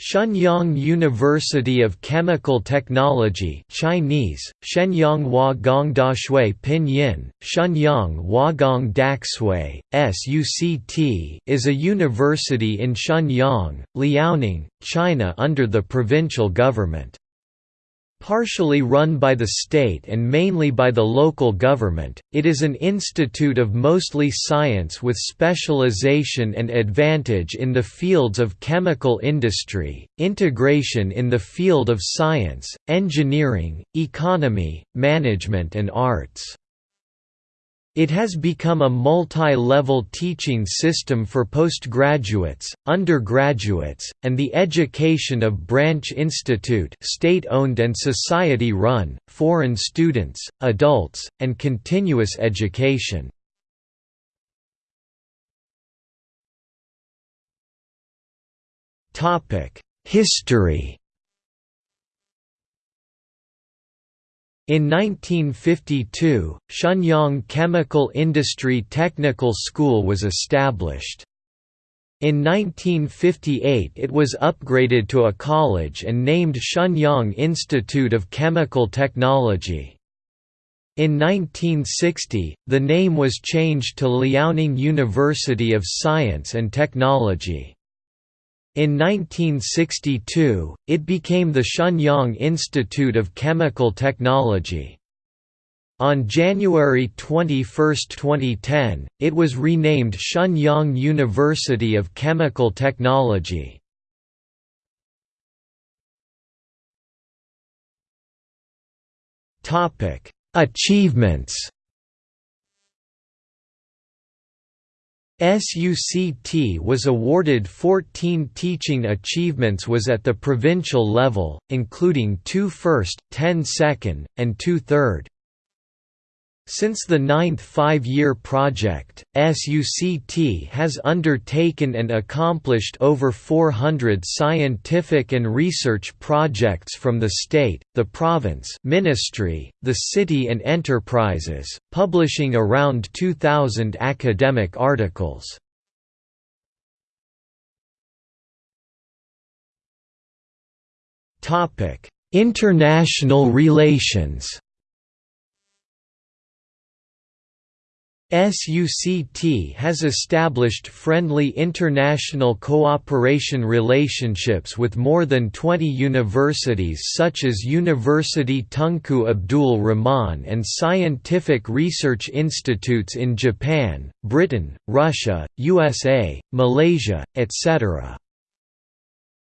Shenyang University of Chemical Technology Chinese, Shenyang Huagong Pinyin, Shenyang Huagong Daxue, SUCT is a university in Shenyang, Liaoning, China under the provincial government. Partially run by the state and mainly by the local government, it is an institute of mostly science with specialization and advantage in the fields of chemical industry, integration in the field of science, engineering, economy, management and arts. It has become a multi-level teaching system for postgraduates, undergraduates, and the education of Branch Institute state-owned and society-run, foreign students, adults, and continuous education. History In 1952, Shenyang Chemical Industry Technical School was established. In 1958 it was upgraded to a college and named Shenyang Institute of Chemical Technology. In 1960, the name was changed to Liaoning University of Science and Technology. In 1962, it became the Shenyang Institute of Chemical Technology. On January 21, 2010, it was renamed Shenyang University of Chemical Technology. Achievements SUCT was awarded 14 teaching achievements was at the provincial level, including 2 first, 10 second, and 2 third. Since the ninth five-year project, SUCT has undertaken and accomplished over 400 scientific and research projects from the state, the province ministry, the city and enterprises, publishing around 2,000 academic articles. International relations SUCT has established friendly international cooperation relationships with more than 20 universities such as University Tunku Abdul Rahman and scientific research institutes in Japan, Britain, Russia, USA, Malaysia, etc.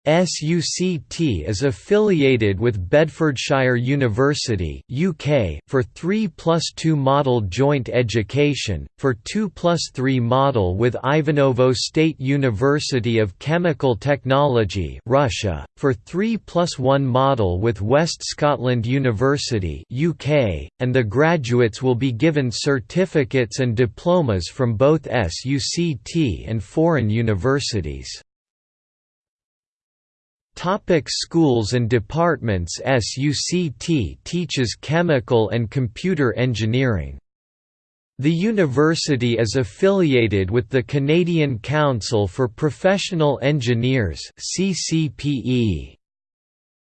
SUCT is affiliated with Bedfordshire University UK for 3 plus 2 model joint education, for 2 plus 3 model with Ivanovo State University of Chemical Technology Russia, for 3 plus 1 model with West Scotland University UK, and the graduates will be given certificates and diplomas from both SUCT and foreign universities. Topic schools and departments SUCT teaches chemical and computer engineering. The university is affiliated with the Canadian Council for Professional Engineers CCPE.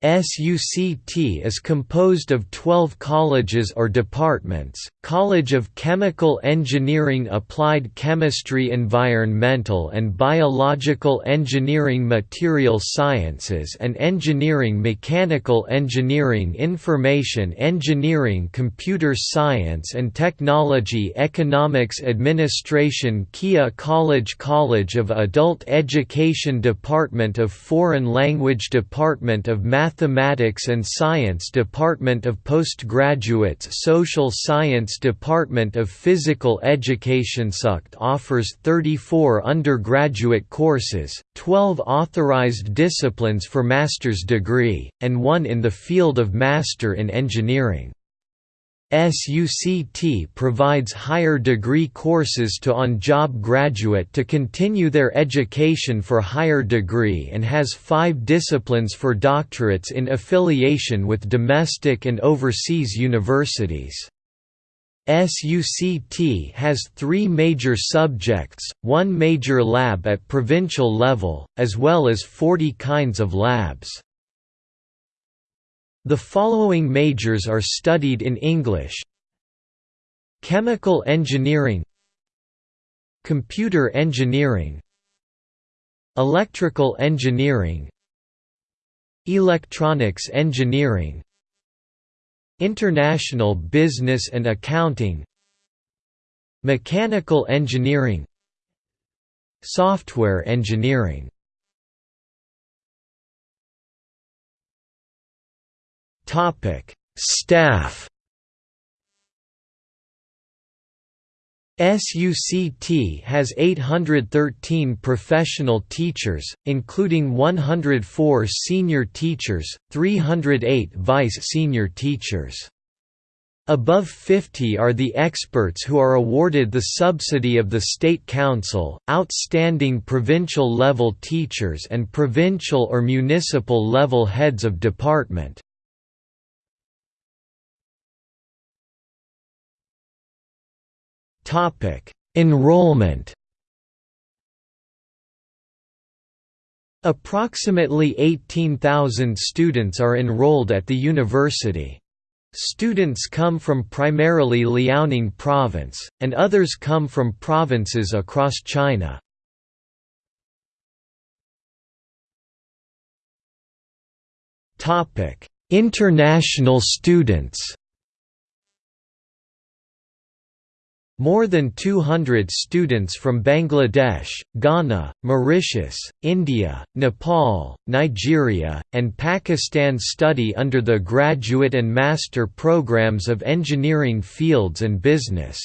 SUCT is composed of 12 colleges or departments, College of Chemical Engineering Applied Chemistry Environmental and Biological Engineering Material Sciences and Engineering Mechanical Engineering Information Engineering Computer Science and Technology Economics Administration Keya College College of Adult Education Department of Foreign Language Department of Math Mathematics and Science Department of Postgraduates Social Science Department of Physical Education SUCT offers 34 undergraduate courses, 12 authorized disciplines for master's degree, and one in the field of Master in Engineering. SUCT provides higher degree courses to on-job graduate to continue their education for higher degree and has five disciplines for doctorates in affiliation with domestic and overseas universities. SUCT has three major subjects, one major lab at provincial level, as well as 40 kinds of labs. The following majors are studied in English. Chemical engineering Computer engineering Electrical engineering Electronics engineering International business and accounting Mechanical engineering Software engineering Staff SUCT has 813 professional teachers, including 104 senior teachers, 308 vice-senior teachers. Above 50 are the experts who are awarded the subsidy of the State Council, outstanding provincial level teachers and provincial or municipal level heads of department. Enrollment. Approximately 18,000 students are enrolled at the university. Students come from primarily Liaoning province, and others come from provinces across China. International students More than 200 students from Bangladesh, Ghana, Mauritius, India, Nepal, Nigeria, and Pakistan study under the graduate and master programs of engineering fields and business.